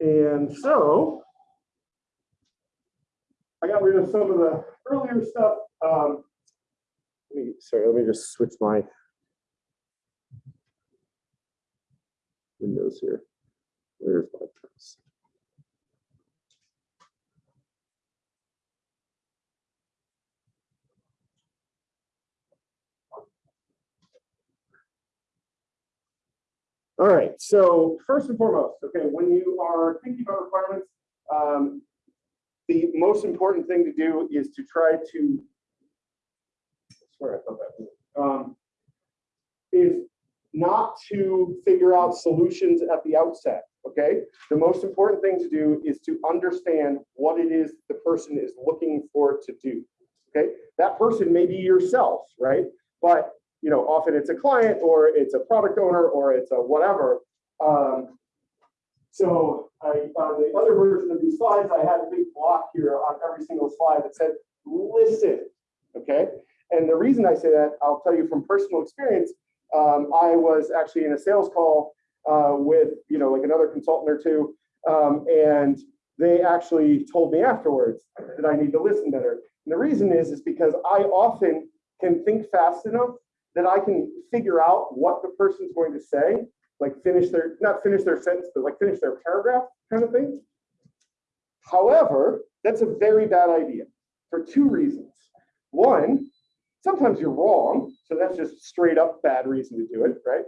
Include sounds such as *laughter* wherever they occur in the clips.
And so I got rid of some of the earlier stuff. Um, let me, sorry, let me just switch my windows here. Where's my mouse? All right, so first and foremost, okay, when you are thinking about requirements, um, the most important thing to do is to try to, I swear I thought that, um, is not to figure out solutions at the outset, okay? The most important thing to do is to understand what it is the person is looking for to do, okay? That person may be yourself, right? But you know, often it's a client or it's a product owner or it's a whatever. Um, so I, on the other version of these slides, I had a big block here on every single slide that said, listen, okay? And the reason I say that, I'll tell you from personal experience, um, I was actually in a sales call uh, with, you know, like another consultant or two, um, and they actually told me afterwards that I need to listen better. And the reason is, is because I often can think fast enough that I can figure out what the person's going to say, like finish their, not finish their sentence, but like finish their paragraph kind of thing. However, that's a very bad idea for two reasons. One, sometimes you're wrong, so that's just straight up bad reason to do it, right?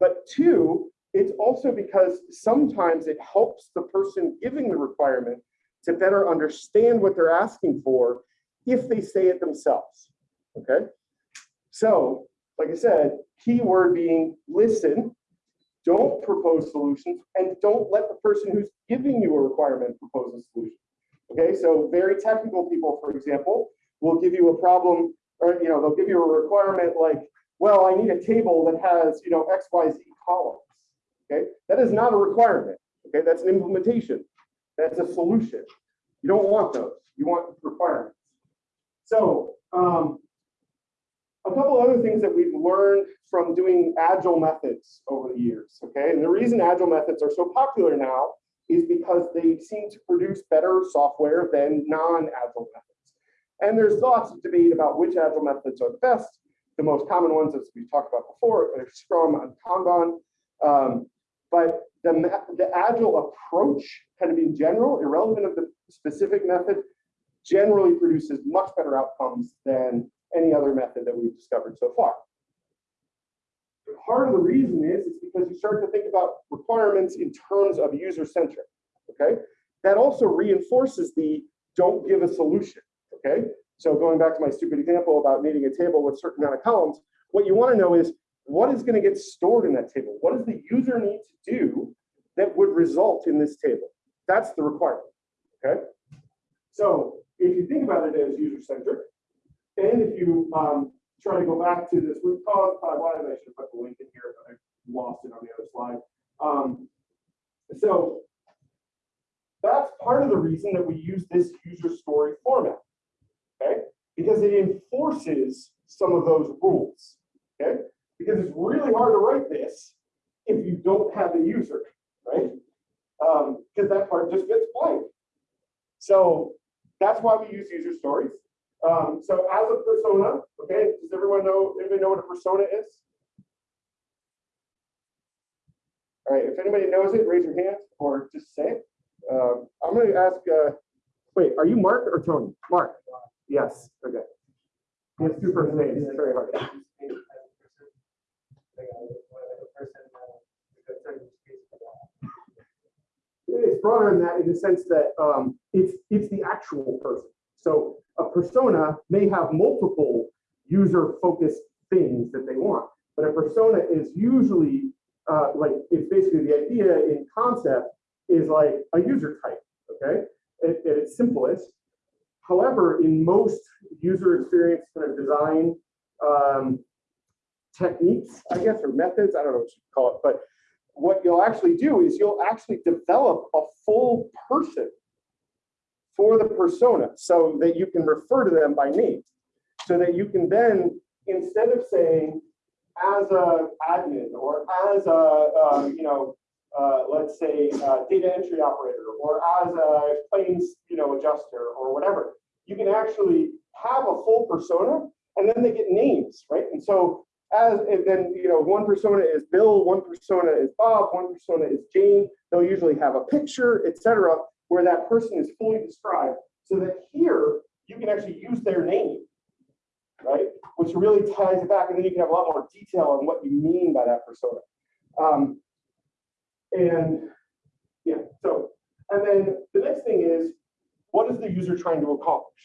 But two, it's also because sometimes it helps the person giving the requirement to better understand what they're asking for if they say it themselves, okay? So like I said, key word being listen, don't propose solutions, and don't let the person who's giving you a requirement propose a solution. Okay, so very technical people, for example, will give you a problem, or you know, they'll give you a requirement like, well, I need a table that has, you know, X, Y, Z columns. Okay, that is not a requirement. Okay, that's an implementation. That's a solution. You don't want those. You want requirements. So um, a couple other things that we've learned from doing agile methods over the years, okay? And the reason agile methods are so popular now is because they seem to produce better software than non-agile methods. And there's lots of debate about which agile methods are the best. The most common ones, as we talked about before, are Scrum and Kanban. Um, but the, the agile approach, kind of in general, irrelevant of the specific method, generally produces much better outcomes than any other method that we've discovered so far. Part of the reason is, is because you start to think about requirements in terms of user-centric, okay? That also reinforces the don't give a solution, okay? So going back to my stupid example about needing a table with a certain amount of columns, what you wanna know is what is gonna get stored in that table? What does the user need to do that would result in this table? That's the requirement, okay? So if you think about it as user-centric, and if you um, try to go back to this root cause, uh, why I should put the link in here, but I lost it on the other slide. Um, so that's part of the reason that we use this user story format, okay? Because it enforces some of those rules, okay? Because it's really hard to write this if you don't have a user, right? Because um, that part just gets blank. So that's why we use user stories. Um, so as a persona, okay, does everyone know, anybody know what a persona is? All right, if anybody knows it, raise your hand or just say it. Um, I'm going to ask, uh, wait, are you Mark or Tony? Mark. Yes, okay. Has two first names, it's very hard. It's broader than that in the sense that um, it's it's the actual person. So a persona may have multiple user-focused things that they want, but a persona is usually uh, like it's basically the idea in concept is like a user type, okay, at, at its simplest. However, in most user experience kind of design um, techniques, I guess, or methods, I don't know what you call it, but what you'll actually do is you'll actually develop a full person for the persona so that you can refer to them by name. So that you can then, instead of saying as a admin or as a, uh, you know, uh, let's say, data entry operator, or as a claims, you know, adjuster, or whatever. You can actually have a full persona, and then they get names, right? And so as and then you know one persona is bill one persona is bob one persona is jane they'll usually have a picture etc where that person is fully described so that here you can actually use their name right? Which really ties it back and then you can have a lot more detail on what you mean by that persona. Um, and yeah so and then the next thing is what is the user trying to accomplish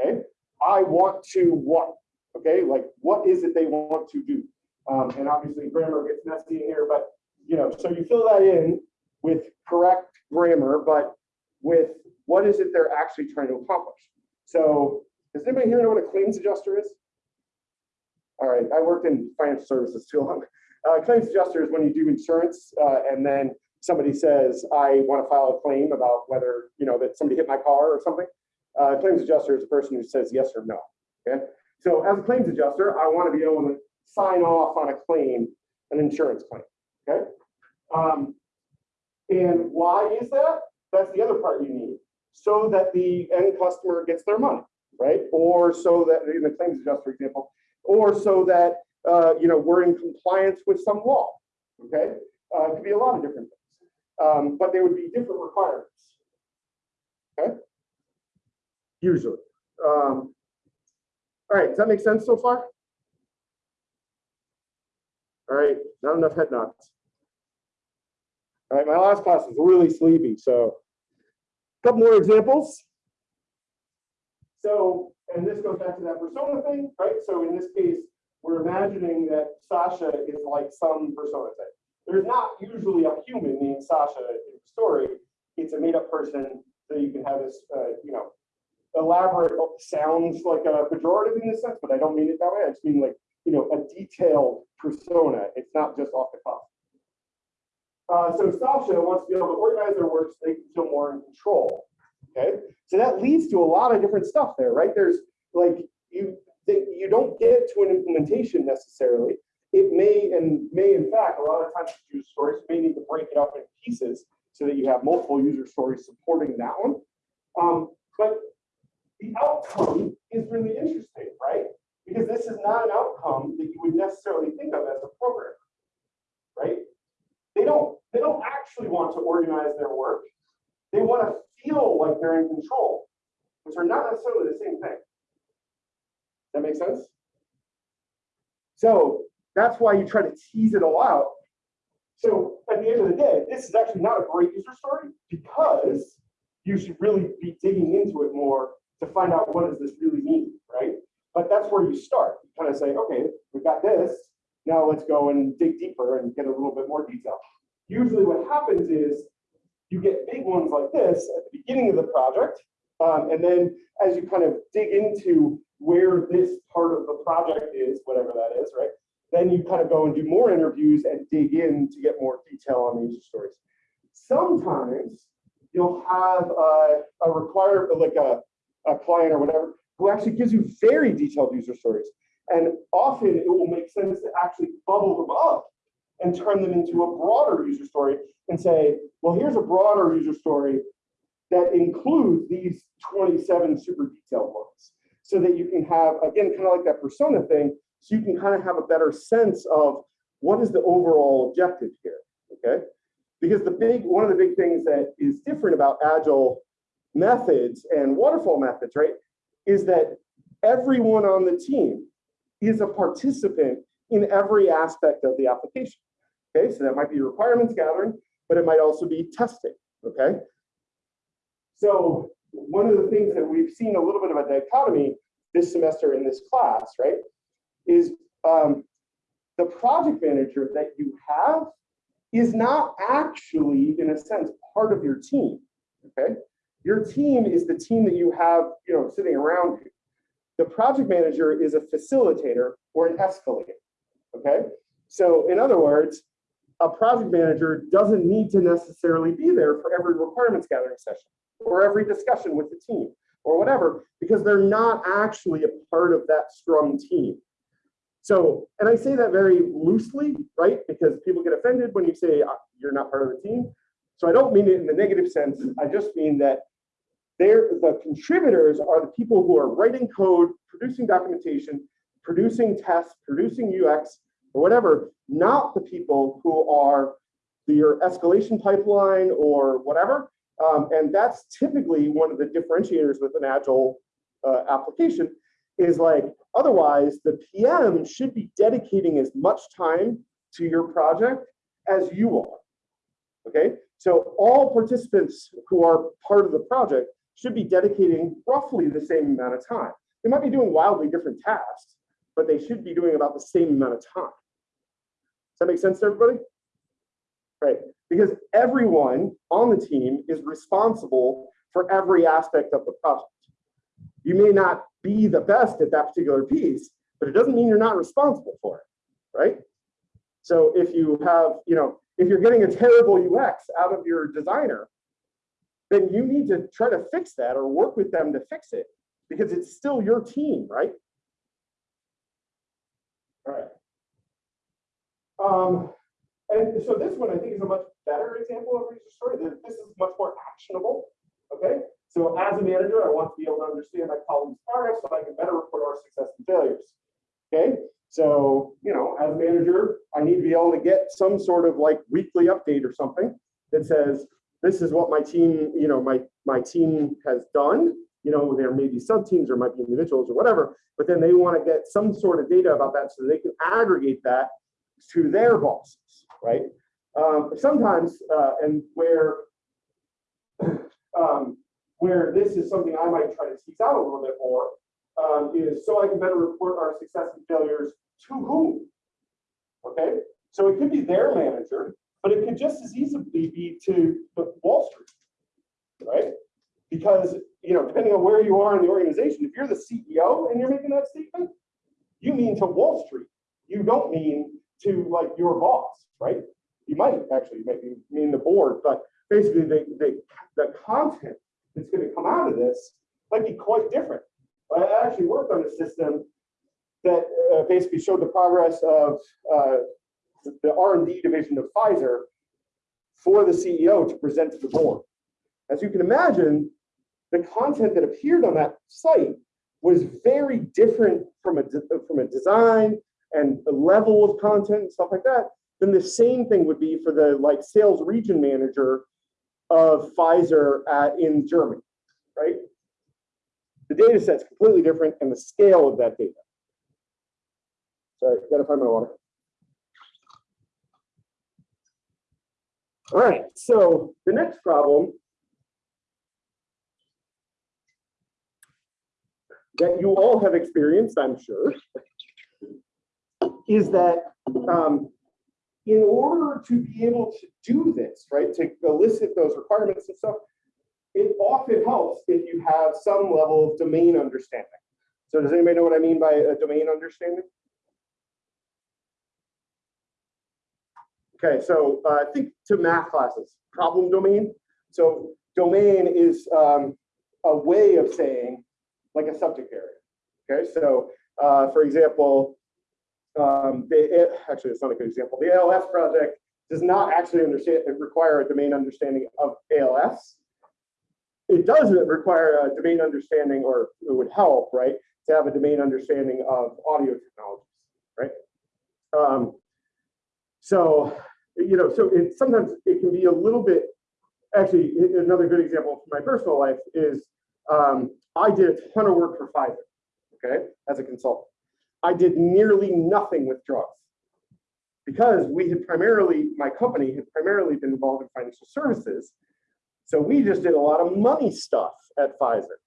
okay? I want to what Okay, like what is it they want to do? Um, and obviously grammar gets messy in here, but you know, so you fill that in with correct grammar, but with what is it they're actually trying to accomplish. So does anybody here know what a claims adjuster is? All right, I worked in financial services too long. Uh, claims adjuster is when you do insurance uh, and then somebody says, I want to file a claim about whether, you know, that somebody hit my car or something. Uh, claims adjuster is a person who says yes or no, okay? So as a claims adjuster, I want to be able to sign off on a claim, an insurance claim, okay? Um, and why is that? That's the other part you need. So that the end customer gets their money, right? Or so that, in the claims adjuster example, or so that, uh, you know, we're in compliance with some law, okay? Uh, it could be a lot of different things, um, but there would be different requirements, okay? Usually. Um, all right, does that make sense so far? All right, not enough head nods. All right, my last class is really sleepy, so a couple more examples. So, and this goes back to that persona thing, right? So in this case, we're imagining that Sasha is like some persona type. There's not usually a human named Sasha in the story. It's a made up person so you can have this, uh, you know, elaborate sounds like a pejorative in this sense, but I don't mean it that way. I just mean like, you know, a detailed persona. It's not just off the cuff. Uh, so Sasha wants to be able to organize their work so they can feel more in control. Okay, so that leads to a lot of different stuff there, right? There's like you you don't get to an implementation necessarily. It may and may in fact a lot of times user stories may need to break it up in pieces so that you have multiple user stories supporting that one. Um, but the outcome is really interesting, right? Because this is not an outcome that you would necessarily think of as a programmer, right? They don't, they don't actually want to organize their work. They want to feel like they're in control, which are not necessarily the same thing. That makes sense? So that's why you try to tease it all out. So at the end of the day, this is actually not a great user story because you should really be digging into it more to find out what does this really mean, right? But that's where you start. You kind of say, okay, we've got this. Now let's go and dig deeper and get a little bit more detail. Usually what happens is you get big ones like this at the beginning of the project. Um, and then as you kind of dig into where this part of the project is, whatever that is, right? Then you kind of go and do more interviews and dig in to get more detail on the user stories. Sometimes you'll have a, a like a, a client or whatever, who actually gives you very detailed user stories. And often it will make sense to actually bubble them up and turn them into a broader user story and say, well, here's a broader user story that includes these 27 super detailed ones. So that you can have, again, kind of like that persona thing, so you can kind of have a better sense of what is the overall objective here, okay? Because the big, one of the big things that is different about Agile methods and waterfall methods, right, is that everyone on the team is a participant in every aspect of the application. Okay, so that might be requirements gathering, but it might also be testing. Okay, so one of the things that we've seen a little bit of a dichotomy this semester in this class, right, is um, the project manager that you have is not actually, in a sense, part of your team. Okay, your team is the team that you have, you know, sitting around you. The project manager is a facilitator or an escalator, okay? So in other words, a project manager doesn't need to necessarily be there for every requirements gathering session or every discussion with the team or whatever, because they're not actually a part of that Scrum team. So, and I say that very loosely, right? Because people get offended when you say, ah, you're not part of the team. So I don't mean it in the negative sense. I just mean that they're, the contributors are the people who are writing code, producing documentation, producing tests, producing UX, or whatever, not the people who are your escalation pipeline or whatever. Um, and that's typically one of the differentiators with an agile uh, application is like, otherwise the PM should be dedicating as much time to your project as you are. Okay, so all participants who are part of the project should be dedicating roughly the same amount of time. They might be doing wildly different tasks, but they should be doing about the same amount of time. Does that make sense to everybody? Right, because everyone on the team is responsible for every aspect of the project. You may not be the best at that particular piece, but it doesn't mean you're not responsible for it, right? So if you have, you know, if you're getting a terrible UX out of your designer, then you need to try to fix that or work with them to fix it because it's still your team, right? All right. Um, and so this one I think is a much better example of research story. This is much more actionable. Okay. So as a manager, I want to be able to understand my colleagues' progress so I can better report our success and failures. Okay. So, you know, as a manager, I need to be able to get some sort of like weekly update or something that says, this is what my team, you know, my, my team has done. You know, there may be sub teams or might be individuals or whatever, but then they want to get some sort of data about that so they can aggregate that to their bosses, right? Um, sometimes, uh, and where *coughs* um, where this is something I might try to tease out a little bit more, um, is so I can better report our success and failures to whom? Okay, so it could be their manager, but it could just as easily be to Wall Street, right? Because you know, depending on where you are in the organization, if you're the CEO and you're making that statement, you mean to Wall Street. You don't mean to like your boss, right? You might actually maybe mean the board, but basically the, the, the content that's going to come out of this might be quite different. I actually worked on a system that uh, basically showed the progress of uh, the R&D division of Pfizer for the CEO to present to the board. As you can imagine, the content that appeared on that site was very different from a, from a design and the level of content and stuff like that then the same thing would be for the like sales region manager of Pfizer at, in Germany, right? The data set's completely different and the scale of that data. Sorry, gotta find my water. All right, so the next problem that you all have experienced, I'm sure, is that um, in order to be able to do this, right, to elicit those requirements and stuff, it often helps if you have some level of domain understanding. So does anybody know what I mean by a domain understanding? Okay, so uh, think to math classes, problem domain. So domain is um, a way of saying like a subject area. Okay, so uh, for example, um, it, actually it's not a good example. The ALS project does not actually understand require a domain understanding of ALS. It doesn't require a domain understanding, or it would help, right, to have a domain understanding of audio technologies, right? Um, so, you know, so it sometimes it can be a little bit. Actually, another good example from my personal life is um, I did a ton of work for Pfizer, okay, as a consultant. I did nearly nothing with drugs because we had primarily, my company had primarily been involved in financial services. So we just did a lot of money stuff at Pfizer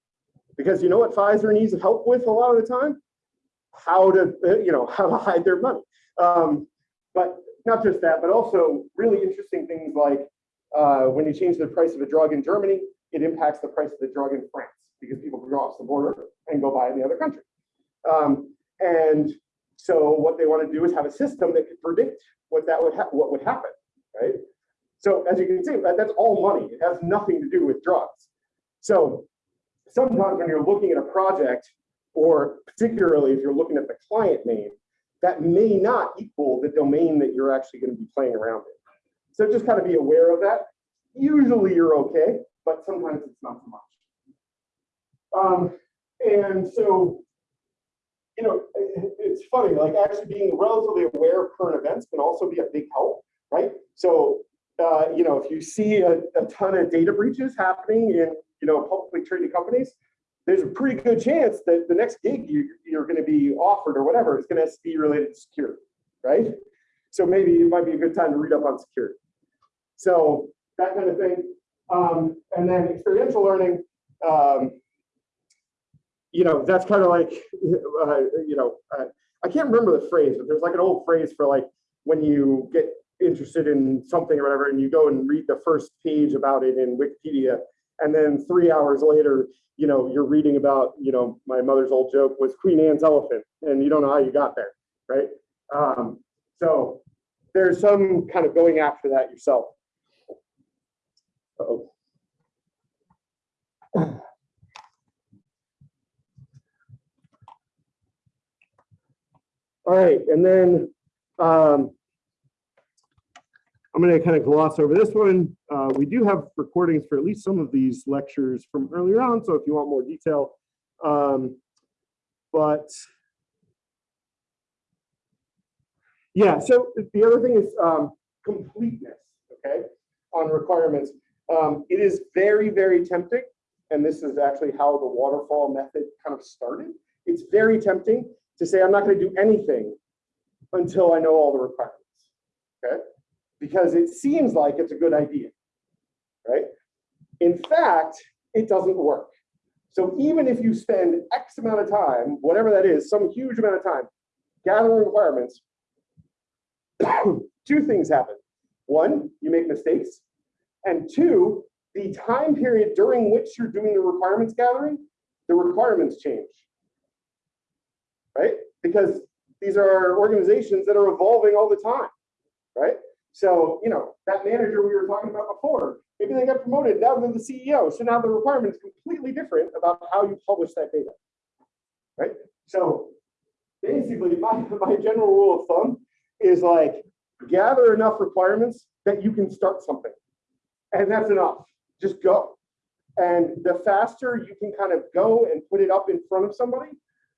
because you know what Pfizer needs help with a lot of the time? How to, uh, you know, *laughs* how to hide their money. Um, but not just that, but also really interesting things like uh, when you change the price of a drug in Germany, it impacts the price of the drug in France because people cross the border and go buy in the other country. Um, and so what they want to do is have a system that could predict what that would what would happen, right? So as you can see, that, that's all money. It has nothing to do with drugs. So sometimes when you're looking at a project, or particularly if you're looking at the client name, that may not equal the domain that you're actually going to be playing around in. So just kind of be aware of that. Usually you're okay, but sometimes it's not so much. Um, and so, you know, it- it's funny, like actually being relatively aware of current events can also be a big help, right? So, uh, you know, if you see a, a ton of data breaches happening in, you know, publicly traded companies, there's a pretty good chance that the next gig you, you're going to be offered or whatever is going to be related to security, right? So maybe it might be a good time to read up on security. So that kind of thing. Um, and then experiential learning, um, you know, that's kind of like, uh, you know, uh, I can't remember the phrase, but there's like an old phrase for like when you get interested in something or whatever, and you go and read the first page about it in Wikipedia, and then three hours later, you know, you're reading about, you know, my mother's old joke was Queen Anne's elephant, and you don't know how you got there, right? Um, so there's some kind of going after that yourself. Uh-oh. All right, and then um, I'm going to kind of gloss over this one. Uh, we do have recordings for at least some of these lectures from earlier on, so if you want more detail. Um, but yeah, so the other thing is um, completeness, okay, on requirements. Um, it is very, very tempting, and this is actually how the waterfall method kind of started. It's very tempting to say, I'm not going to do anything until I know all the requirements, okay? Because it seems like it's a good idea, right? In fact, it doesn't work. So even if you spend X amount of time, whatever that is, some huge amount of time, gathering requirements, *coughs* two things happen. One, you make mistakes. And two, the time period during which you're doing the requirements gathering, the requirements change. Right? Because these are organizations that are evolving all the time. Right? So, you know, that manager we were talking about before, maybe they got promoted, now they're the CEO. So now the requirement is completely different about how you publish that data. Right? So basically, *laughs* my, my general rule of thumb is like gather enough requirements that you can start something. And that's enough. Just go. And the faster you can kind of go and put it up in front of somebody,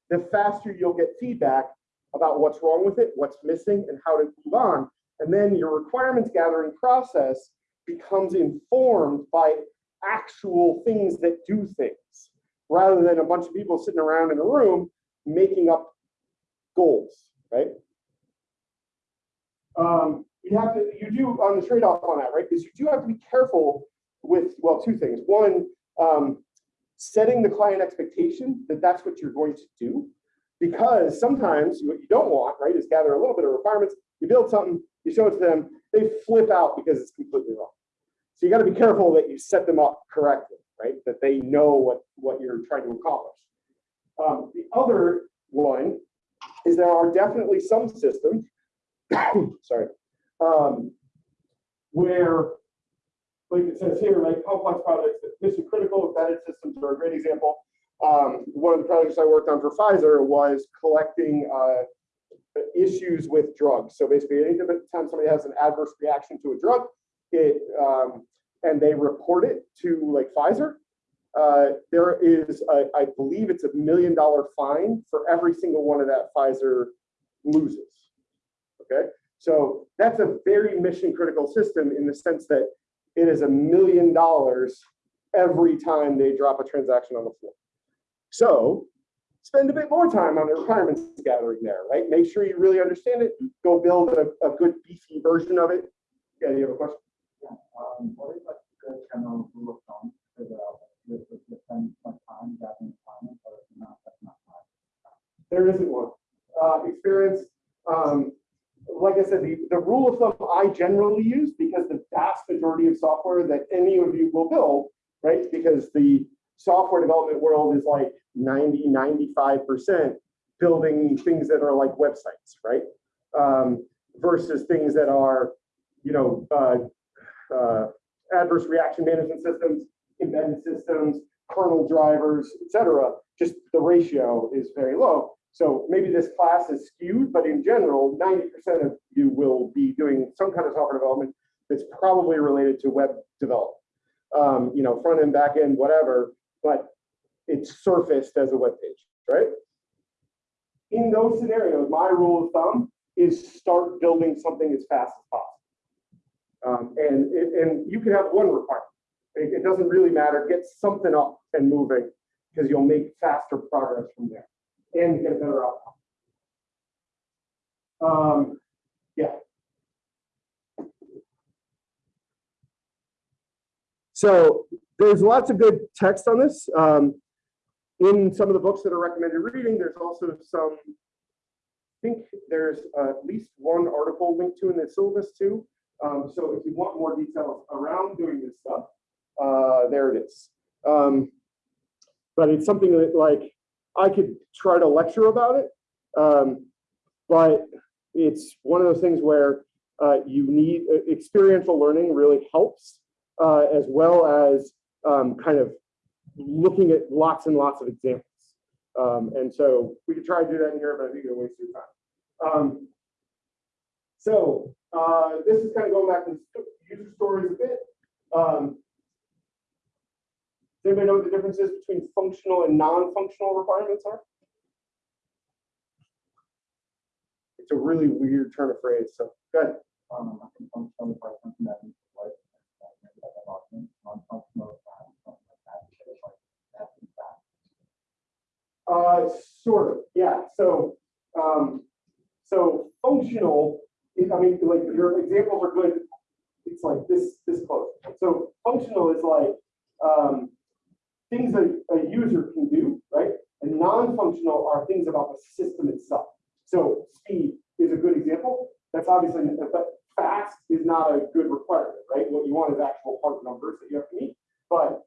the faster you'll get feedback about what's wrong with it, what's missing, and how to move on. And then your requirements gathering process becomes informed by actual things that do things, rather than a bunch of people sitting around in a room making up goals, right? Um, you have to, you do on the trade-off on that, right? Because you do have to be careful with, well, two things. One, um, setting the client expectation that that's what you're going to do. Because sometimes what you don't want, right, is gather a little bit of requirements, you build something, you show it to them, they flip out because it's completely wrong. So you got to be careful that you set them up correctly, right? That they know what, what you're trying to accomplish. Um, the other one is there are definitely some systems, *coughs* sorry, um, where, like it says here, like complex projects, mission critical embedded systems are a great example. Um, one of the projects I worked on for Pfizer was collecting uh, issues with drugs. So basically, anytime somebody has an adverse reaction to a drug, it um, and they report it to like Pfizer, uh, there is, a, I believe it's a million dollar fine for every single one of that Pfizer loses. Okay, so that's a very mission critical system in the sense that it is a million dollars every time they drop a transaction on the floor. So spend a bit more time on the requirements gathering there, right? Make sure you really understand it. Go build a, a good beefy version of it. Yeah, you have a question? Yeah, um, what is like the general rule of thumb for the, the, the, the spend much time gathering requirements or not, that's not time? There isn't one. Uh, experience, um, like I said, the, the rule of thumb I generally use because the vast majority of software that any of you will build, right? Because the software development world is like 90, 95% building things that are like websites, right? Um, versus things that are, you know, uh, uh, adverse reaction management systems, embedded systems, kernel drivers, etc. Just the ratio is very low. So maybe this class is skewed, but in general, 90% of you will be doing some kind of software development that's probably related to web development. Um, you know, front end, back end, whatever, but it's surfaced as a web page, right? In those scenarios, my rule of thumb is start building something as fast as possible. Um, and, and you can have one requirement. It, it doesn't really matter. Get something up and moving because you'll make faster progress from there and get a better outcome. Um, yeah. So there's lots of good text on this. Um, in some of the books that are recommended reading, there's also some, I think there's at least one article linked to in the syllabus too. Um, so if you want more details around doing this stuff, uh, there it is. Um, but it's something that like I could try to lecture about it, um, but it's one of those things where uh, you need uh, experiential learning really helps, uh, as well as um, kind of looking at lots and lots of examples. Um, and so we could try to do that in here, but I think it'll waste your time. Um, so uh, this is kind of going back to user stories a bit. Um, does anybody know what the difference is between functional and non-functional requirements are? It's a really weird turn of phrase, so go ahead. Um, functional that needs to like, uh, maybe like a document, non-functional, uh, something like that, so it's like, that's in fact. Uh, sort of, yeah, so, um, so functional, I mean, like, your examples are good. It's like this, this close. So functional is like, um, things that a user can do, right? And non-functional are things about the system itself. So speed is a good example. That's obviously, but fast is not a good requirement, right? What you want is actual hard numbers that you have to meet, but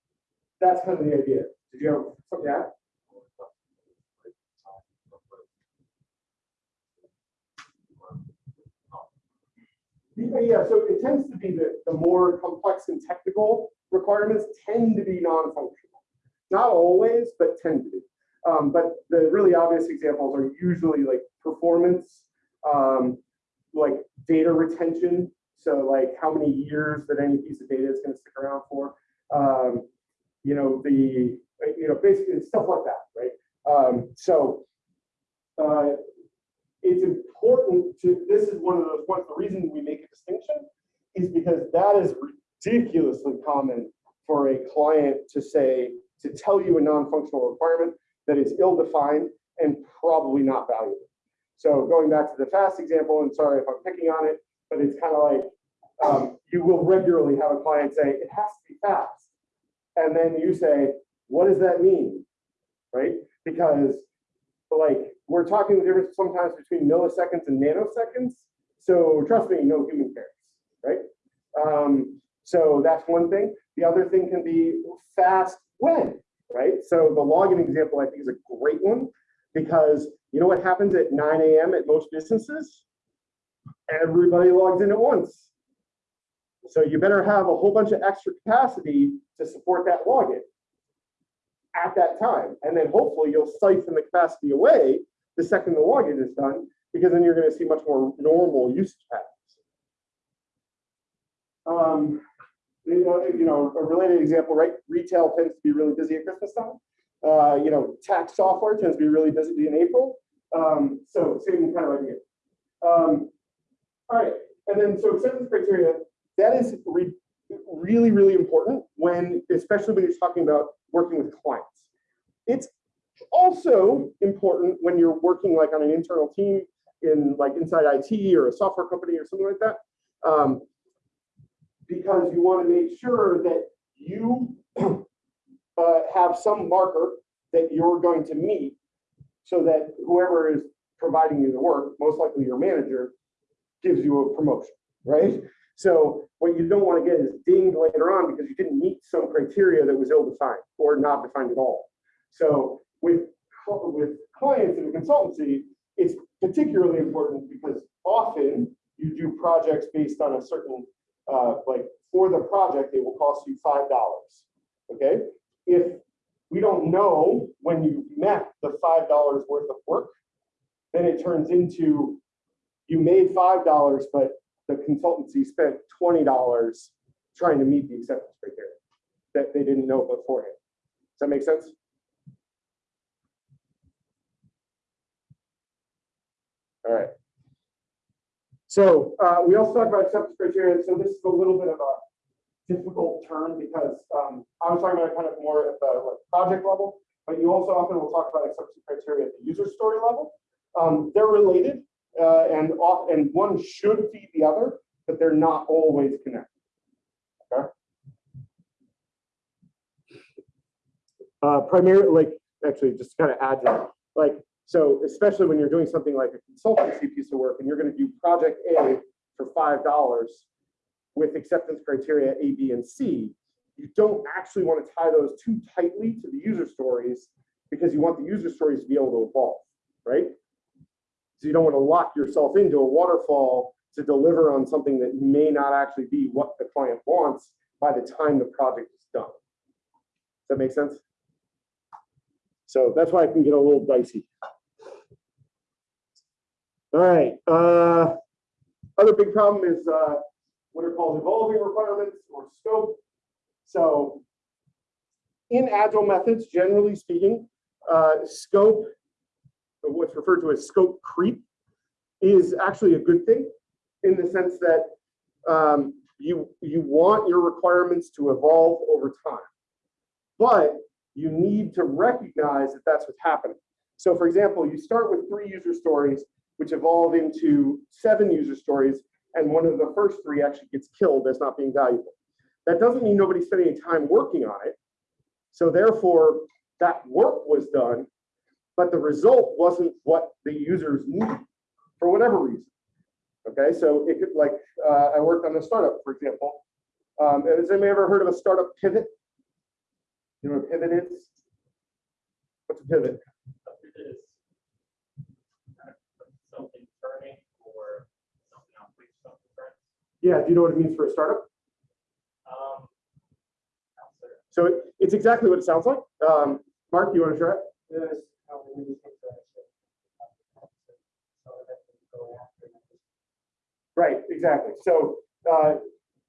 that's kind of the idea. Did you have something? Yeah, yeah, so it tends to be the, the more complex and technical requirements tend to be non-functional. Not always, but tend to be. Um, but the really obvious examples are usually like performance, um, like data retention. So like how many years that any piece of data is going to stick around for. Um, you know, the, you know, basically stuff like that, right? Um, so uh, it's important to, this is one of those points, the reason we make a distinction is because that is ridiculously common for a client to say, to tell you a non-functional requirement that is ill-defined and probably not valuable. So going back to the fast example, and sorry if I'm picking on it, but it's kind of like, um, you will regularly have a client say, it has to be fast. And then you say, what does that mean? Right? Because like we're talking the difference sometimes between milliseconds and nanoseconds. So trust me, no human cares, right? Um, so that's one thing. The other thing can be fast when, right? So the login example I think is a great one because you know what happens at 9 a.m. at most businesses? Everybody logs in at once. So you better have a whole bunch of extra capacity to support that login at that time. And then hopefully you'll siphon the capacity away the second the login is done, because then you're going to see much more normal usage patterns. Um, you know, you know, a related example, right? Retail tends to be really busy at Christmas time. Uh, you know, tax software tends to be really busy in April. Um, so same kind of idea. Um, all right, and then so acceptance criteria, that is re really, really important when, especially when you're talking about working with clients. It's also important when you're working like on an internal team in like inside IT or a software company or something like that. Um, because you want to make sure that you *clears throat* uh, have some marker that you're going to meet so that whoever is providing you the work, most likely your manager, gives you a promotion, right? So what you don't want to get is dinged later on because you didn't meet some criteria that was ill-defined or not defined at all. So with, with clients in a consultancy, it's particularly important because often you do projects based on a certain, uh, like for the project, it will cost you $5, okay? If we don't know when you met the $5 worth of work, then it turns into you made $5, but the consultancy spent twenty dollars trying to meet the acceptance criteria that they didn't know beforehand. Does that make sense? All right. So uh, we also talked about acceptance criteria. So this is a little bit of a difficult term because um, I was talking about kind of more at the like, project level, but you also often will talk about acceptance criteria at the user story level. Um, they're related uh, and off, and one should feed the other, but they're not always connected. Okay. Uh, primarily, like actually, just kind of add to that, like so, especially when you're doing something like a consultancy piece of work, and you're going to do project A for five dollars with acceptance criteria A, B, and C, you don't actually want to tie those too tightly to the user stories because you want the user stories to be able to evolve, right? So you don't want to lock yourself into a waterfall to deliver on something that may not actually be what the client wants by the time the project is done. Does that make sense? So that's why I can get a little dicey. All right. Uh, other big problem is uh, what are called evolving requirements or scope. So in agile methods, generally speaking, uh, scope, what's referred to as scope creep, is actually a good thing in the sense that um, you, you want your requirements to evolve over time. But you need to recognize that that's what's happening. So for example, you start with three user stories, which evolve into seven user stories, and one of the first three actually gets killed as not being valuable. That doesn't mean nobody's spending any time working on it. So therefore, that work was done, but the result wasn't what the users needed for whatever reason. Okay, so it could like, uh, I worked on a startup, for example. Um, has anybody ever heard of a startup pivot? You know what pivot is? What's a pivot? It is kind of something turning or something on which something turns. Yeah, do you know what it means for a startup? Um. So it- it's exactly what it sounds like. Um, Mark, you want to try it? There's how we really think that it's- So that we go after it. Right, exactly. So uh,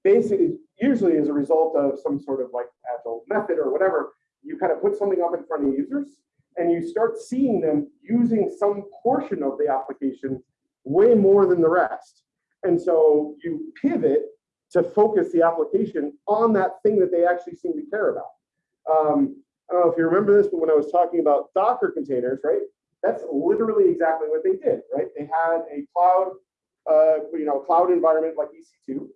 basically, usually as a result of some sort of like agile method or whatever, you kind of put something up in front of users and you start seeing them using some portion of the application way more than the rest. And so you pivot to focus the application on that thing that they actually seem to care about. Um, I don't know if you remember this, but when I was talking about Docker containers, right? That's literally exactly what they did, right? They had a cloud uh, you know, cloud environment like EC2,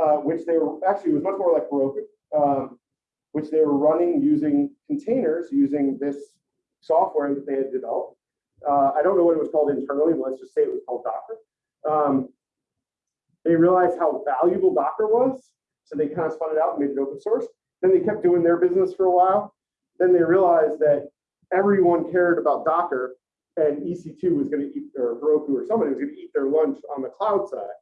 uh, which they were actually was much more like Heroku, um, which they were running using containers using this software that they had developed. Uh, I don't know what it was called internally, but let's just say it was called Docker. Um, they realized how valuable Docker was, so they kind of spun it out and made it open source. Then they kept doing their business for a while. Then they realized that everyone cared about Docker and EC2 was going to eat, or Heroku or somebody was going to eat their lunch on the cloud side.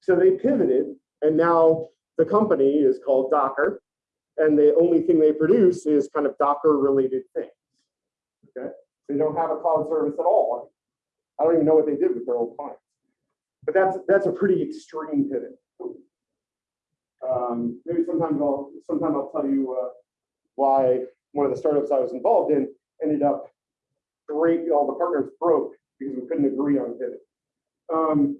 So they pivoted, and now the company is called Docker, and the only thing they produce is kind of Docker related things. Okay, they don't have a cloud service at all. I don't even know what they did with their old clients, but that's that's a pretty extreme pivot. Um, maybe sometimes I'll sometime I'll tell you uh, why one of the startups I was involved in ended up break, all the partners broke because we couldn't agree on pivot. Um,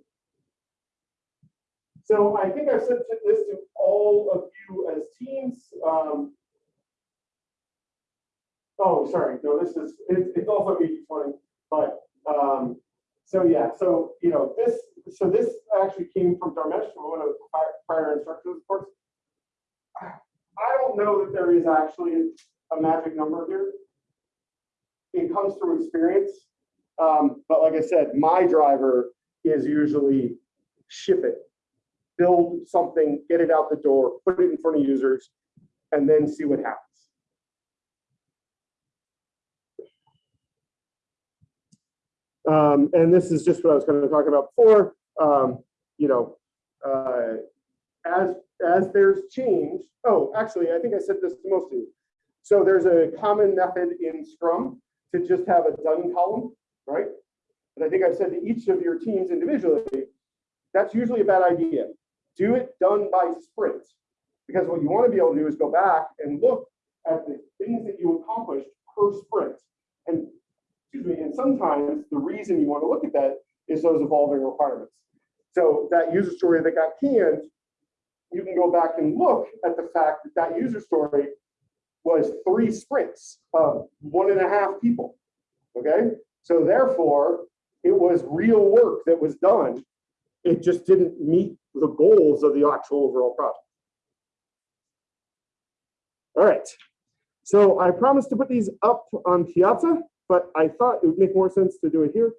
so I think I've sent this to all of you as teams. Um, oh, sorry, no, this is, it's, it's also 80-20, but, um, so yeah, so, you know, this, so this actually came from Dharmesh, one of the prior- instructors, of course. I don't know that there is actually a magic number here it comes through experience. Um, but like I said, my driver is usually ship it, build something, get it out the door, put it in front of users, and then see what happens. Um, and this is just what I was going to talk about before. Um, you know, uh, as as there's change. Oh, actually, I think I said this to most of you. So there's a common method in Scrum to just have a done column, right? And I think I've said to each of your teams individually that's usually a bad idea. Do it done by sprint. Because what you want to be able to do is go back and look at the things that you accomplished per sprint. And, excuse me, and sometimes the reason you want to look at that is those evolving requirements. So that user story that got canned, you can go back and look at the fact that that user story was three sprints of one and a half people. Okay, so therefore, it was real work that was done. It just didn't meet the goals of the actual overall project. All right, so I promised to put these up on Piazza, but I thought it would make more sense to do it here.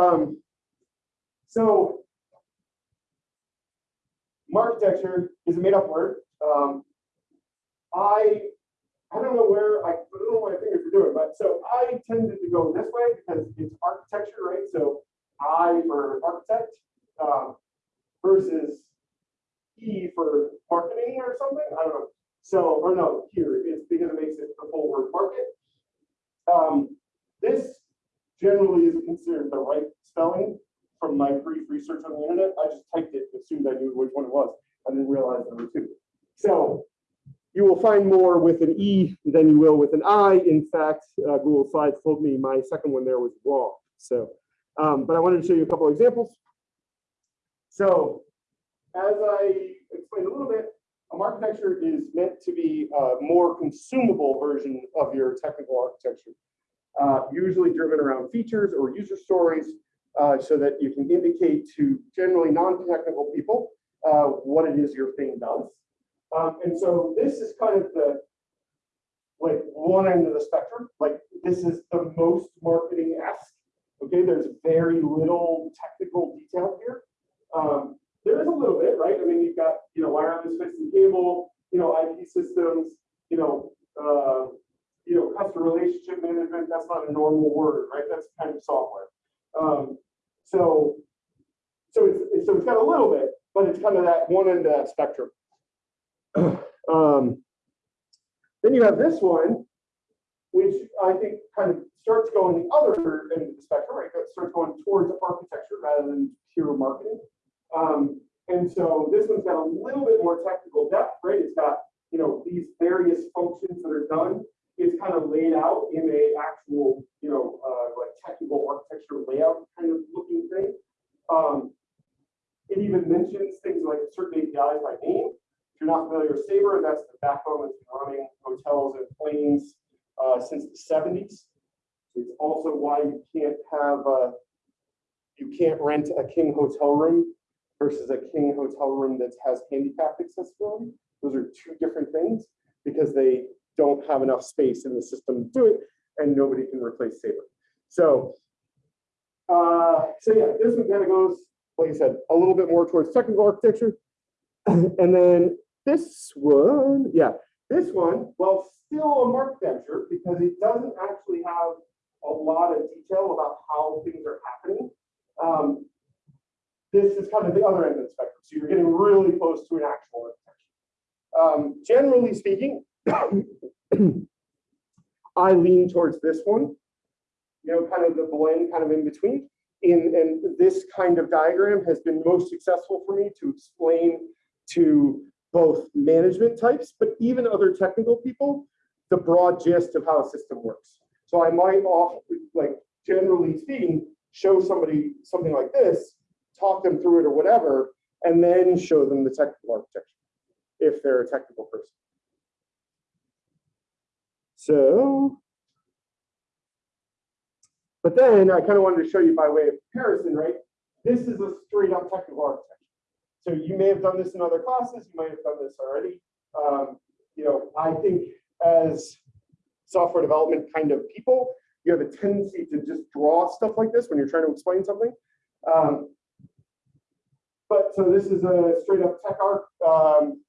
Um, so marketecture is a made up word. Um, I I don't know where I, I don't know what my fingers are doing, but so I tended to go this way because it's architecture, right? So I for architect um, versus E for marketing or something. I don't know. So or no, here it's because it makes it the full word market. Um, this generally is considered the right spelling from my brief research on the internet. I just typed it, assumed I knew which one it was. I didn't realize there were two. So you will find more with an E than you will with an I. In fact, uh, Google Slides told me my second one there was wrong. So, um, but I wanted to show you a couple of examples. So as I explained a little bit, a marketecture is meant to be a more consumable version of your technical architecture, uh, usually driven around features or user stories uh, so that you can indicate to generally non-technical people uh, what it is your thing does. Um, and so this is kind of the like one end of the spectrum. Like this is the most marketing-esque. Okay, there's very little technical detail here. Um, there is a little bit, right? I mean, you've got you know wireless fixed and cable, you know IP systems, you know, uh, you know customer relationship management. That's not a normal word, right? That's kind of software. Um, so, so it's so it's got a little bit, but it's kind of that one end of that spectrum. *clears throat* um, then you have this one, which I think kind of starts going the other end of the spectrum, right? It starts going towards architecture rather than pure marketing. Um, and so this one's got a little bit more technical depth, right? It's got you know these various functions that are done. It's kind of laid out in a actual you know uh, like technical architecture layout kind of looking thing. Um, it even mentions things like certain APIs by name. If you're not familiar with Sabre, that's the backbone that's been running hotels and planes uh, since the 70s. It's also why you can't have uh, you can't rent a king hotel room versus a king hotel room that has handicapped accessibility. Those are two different things because they don't have enough space in the system to do it, and nobody can replace Sabre. So, uh, so yeah, this one kind of goes, like I said, a little bit more towards technical architecture. *clears throat* and then this one, yeah, this one, well, still a marketecture because it doesn't actually have a lot of detail about how things are happening. Um, this is kind of the other end of the spectrum. So you're getting really close to an actual architecture. Um, generally speaking, *coughs* I lean towards this one, you know, kind of the blend kind of in between. In, and this kind of diagram has been most successful for me to explain to both management types, but even other technical people, the broad gist of how a system works. So I might off, like generally speaking, show somebody something like this, talk them through it or whatever, and then show them the technical architecture if they're a technical person. So, but then I kind of wanted to show you by way of comparison, right? This is a straight up technical architecture. So you may have done this in other classes, you might have done this already. Um, you know, I think as software development kind of people, you have a tendency to just draw stuff like this when you're trying to explain something. Um, but so this is a straight up tech arc. Um,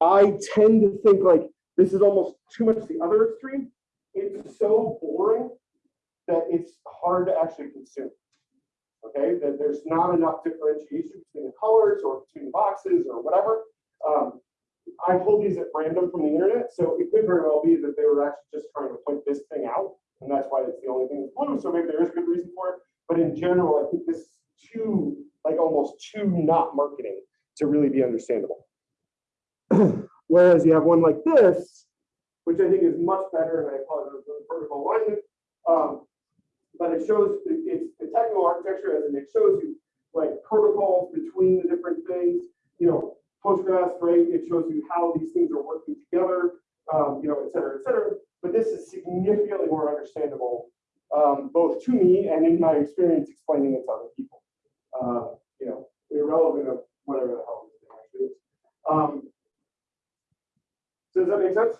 I tend to think like this is almost too much the other extreme. It's so boring that it's hard to actually consume. Okay, that there's not enough differentiation between the colors or between the boxes or whatever. Um, I pulled these at random from the internet, so it could very well be that they were actually just trying to point this thing out, and that's why it's the only thing that's blue. So maybe there is a good reason for it. But in general, I think this is too, like almost too not marketing to really be understandable. *clears throat* Whereas you have one like this, which I think is much better, and I apologize for the vertical alignment. Um, but it shows, it's the technical architecture, as in it shows you like protocols between the different things, you know, Postgres, right? It shows you how these things are working together, um, you know, et cetera, et cetera. But this is significantly more understandable, um, both to me and in my experience explaining it to other people. Uh, you know, irrelevant of whatever the hell this actually is. Um, does that make sense?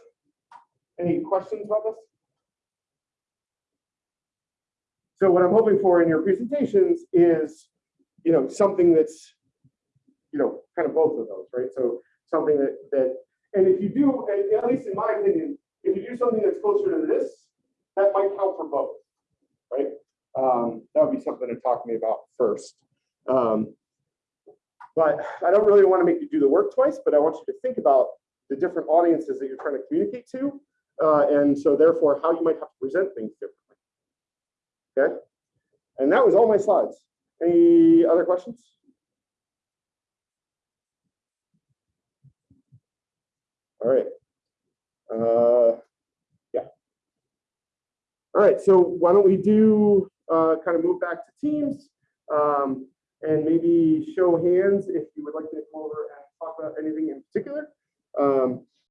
Any questions about this? So what I'm hoping for in your presentations is, you know, something that's, you know, kind of both of those, right? So something that, that, and if you do, at, least in my opinion, if you do something that's closer to this, that might count for both, right? Um, that would be something to talk to me about first. Um, but I don't really want to make you do the work twice, but I want you to think about the different audiences that you're trying to communicate to. Uh, and so therefore, how you might have to present things differently. Okay? And that was all my slides. Any other questions? All right. Uh, yeah. All right, so why don't we do, uh, kind of move back to teams? Um, and maybe show hands if you would like to come over and talk about anything in particular. Um,